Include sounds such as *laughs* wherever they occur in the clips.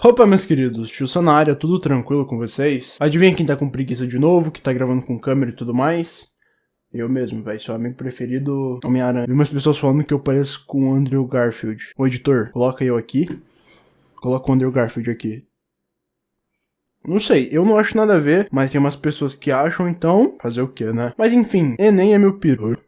Opa, meus queridos, tio área, tudo tranquilo com vocês? Adivinha quem tá com preguiça de novo, que tá gravando com câmera e tudo mais? Eu mesmo, velho, seu amigo preferido, Homem-Aranha. Vi umas pessoas falando que eu pareço com o Andrew Garfield. Ô editor, coloca eu aqui. Coloca o Andrew Garfield aqui. Não sei, eu não acho nada a ver, mas tem umas pessoas que acham, então, fazer o que, né? Mas enfim, Enem é meu peru.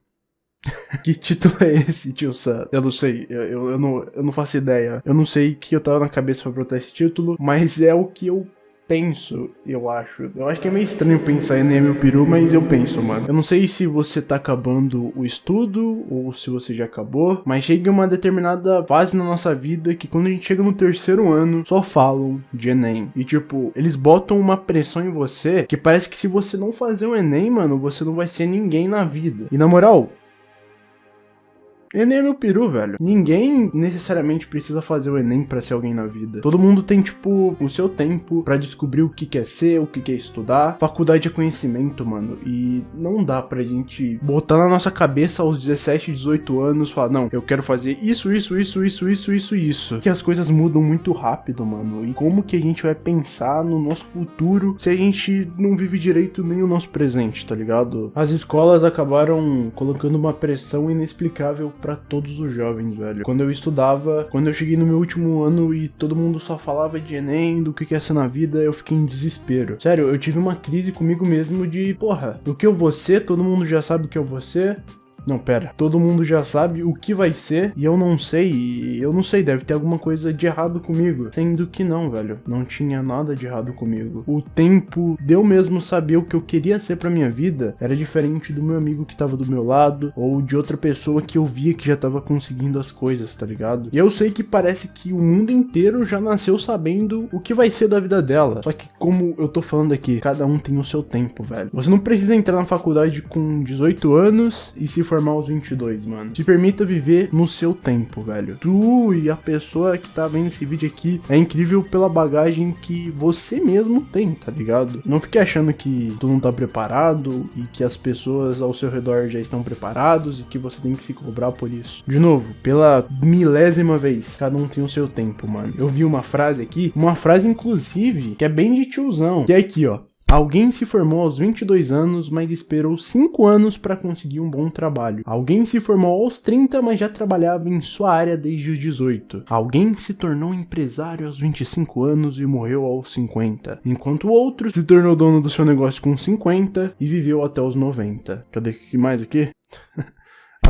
*laughs* que título é esse, tio Sam? Eu não sei, eu, eu, eu, não, eu não faço ideia. Eu não sei o que eu tava na cabeça pra botar esse título, mas é o que eu penso, eu acho. Eu acho que é meio estranho pensar em meu peru, mas eu penso, mano. Eu não sei se você tá acabando o estudo ou se você já acabou, mas chega uma determinada fase na nossa vida que quando a gente chega no terceiro ano, só falam de Enem. E tipo, eles botam uma pressão em você que parece que se você não fazer o Enem, mano, você não vai ser ninguém na vida. E na moral, Enem é meu peru, velho. Ninguém necessariamente precisa fazer o Enem para ser alguém na vida. Todo mundo tem, tipo, o seu tempo para descobrir o que quer ser, o que quer estudar. Faculdade é conhecimento, mano. E não dá pra gente botar na nossa cabeça aos 17, 18 anos, falar, não, eu quero fazer isso, isso, isso, isso, isso, isso, isso. Que as coisas mudam muito rápido, mano. E como que a gente vai pensar no nosso futuro se a gente não vive direito nem o nosso presente, tá ligado? As escolas acabaram colocando uma pressão inexplicável para todos os jovens, velho. Quando eu estudava, quando eu cheguei no meu último ano e todo mundo só falava de Enem, do que quer ser na vida, eu fiquei em desespero. Sério, eu tive uma crise comigo mesmo de, porra, o que eu vou ser, todo mundo já sabe o que eu vou ser, não, pera. Todo mundo já sabe o que vai ser e eu não sei. Eu não sei, deve ter alguma coisa de errado comigo. Sendo que não, velho. Não tinha nada de errado comigo. O tempo de eu mesmo saber o que eu queria ser pra minha vida era diferente do meu amigo que tava do meu lado ou de outra pessoa que eu via que já tava conseguindo as coisas, tá ligado? E eu sei que parece que o mundo inteiro já nasceu sabendo o que vai ser da vida dela. Só que, como eu tô falando aqui, cada um tem o seu tempo, velho. Você não precisa entrar na faculdade com 18 anos e se formar aos 22, mano. Se permita viver no seu tempo, velho. Tu e a pessoa que tá vendo esse vídeo aqui é incrível pela bagagem que você mesmo tem, tá ligado? Não fique achando que tu não tá preparado e que as pessoas ao seu redor já estão preparados e que você tem que se cobrar por isso. De novo, pela milésima vez, cada um tem o seu tempo, mano. Eu vi uma frase aqui, uma frase inclusive, que é bem de tiozão, que é aqui, ó. Alguém se formou aos 22 anos, mas esperou 5 anos para conseguir um bom trabalho. Alguém se formou aos 30, mas já trabalhava em sua área desde os 18. Alguém se tornou empresário aos 25 anos e morreu aos 50. Enquanto o outro se tornou dono do seu negócio com 50 e viveu até os 90. Cadê que mais aqui? *laughs*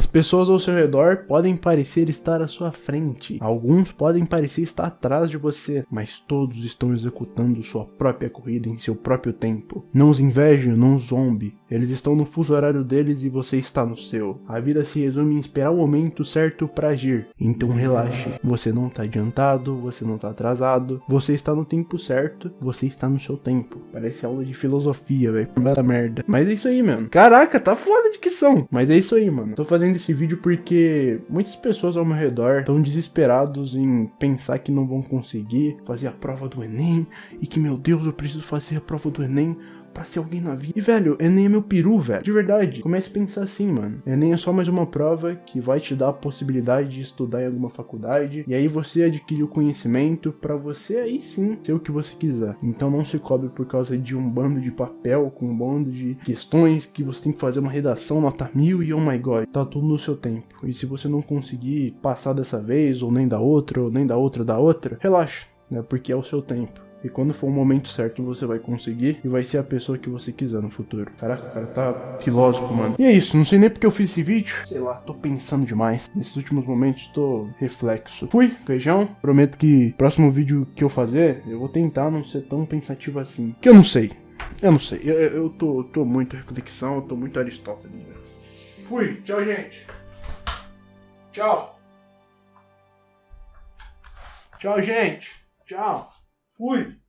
As pessoas ao seu redor podem parecer estar à sua frente, alguns podem parecer estar atrás de você, mas todos estão executando sua própria corrida em seu próprio tempo. Não os inveje, não os zombe, eles estão no fuso horário deles e você está no seu. A vida se resume em esperar o momento certo para agir, então relaxe. Você não está adiantado, você não está atrasado, você está no tempo certo, você está no seu tempo. Parece aula de filosofia, velho. merda. Mas é isso aí, mano. Caraca, tá foda de que são. Mas é isso aí, mano. Tô fazendo esse vídeo porque muitas pessoas ao meu redor estão desesperados em pensar que não vão conseguir fazer a prova do Enem e que, meu Deus, eu preciso fazer a prova do Enem pra ser alguém na vida. E, velho, Enem é meu peru, velho. De verdade. Comece a pensar assim, mano. Enem é só mais uma prova que vai te dar a possibilidade de estudar em alguma faculdade. E aí você adquire o conhecimento para você aí sim ser o que você quiser. Então não se cobre por causa de um bando de papel com um bando de questões que você tem que fazer uma redação nota mil e oh my god. Tá tudo no seu tempo. E se você não conseguir passar dessa vez, ou nem da outra, ou nem da outra da outra, relaxa, né? Porque é o seu tempo. E quando for o momento certo, você vai conseguir e vai ser a pessoa que você quiser no futuro. Caraca, o cara tá filósofo, mano. E é isso, não sei nem porque eu fiz esse vídeo. Sei lá, tô pensando demais. Nesses últimos momentos, tô reflexo. Fui, beijão. Prometo que próximo vídeo que eu fazer, eu vou tentar não ser tão pensativo assim. Que eu não sei. Eu não sei. Eu, eu tô, tô muito reflexão, eu tô muito Aristóteles. Fui. Tchau, gente. Tchau. Tchau, gente. Tchau. Fui!